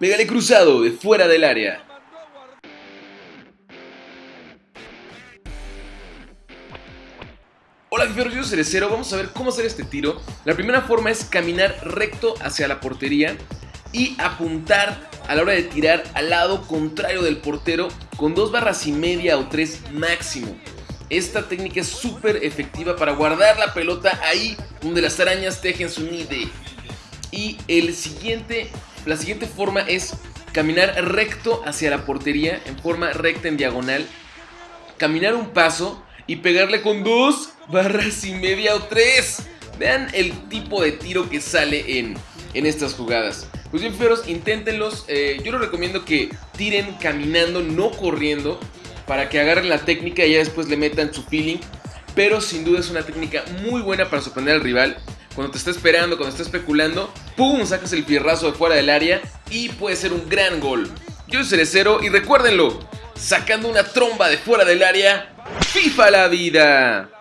Pégale cruzado de fuera del área. Hola Fiferos, yo Cerecero, vamos a ver cómo hacer este tiro. La primera forma es caminar recto hacia la portería y apuntar a la hora de tirar al lado contrario del portero con dos barras y media o tres máximo. Esta técnica es súper efectiva para guardar la pelota ahí donde las arañas tejen su nide. Y el siguiente, la siguiente forma es caminar recto hacia la portería en forma recta en diagonal. Caminar un paso y pegarle con dos barras y media o tres. Vean el tipo de tiro que sale en, en estas jugadas. Pues bien, feros, inténtenlos. Eh, yo les recomiendo que tiren caminando, no corriendo, para que agarren la técnica y ya después le metan su feeling. Pero sin duda es una técnica muy buena para sorprender al rival. Cuando te está esperando, cuando está especulando, ¡pum! Sacas el fierrazo de fuera del área y puede ser un gran gol. Yo soy Cerecero y recuérdenlo, sacando una tromba de fuera del área, FIFA la vida.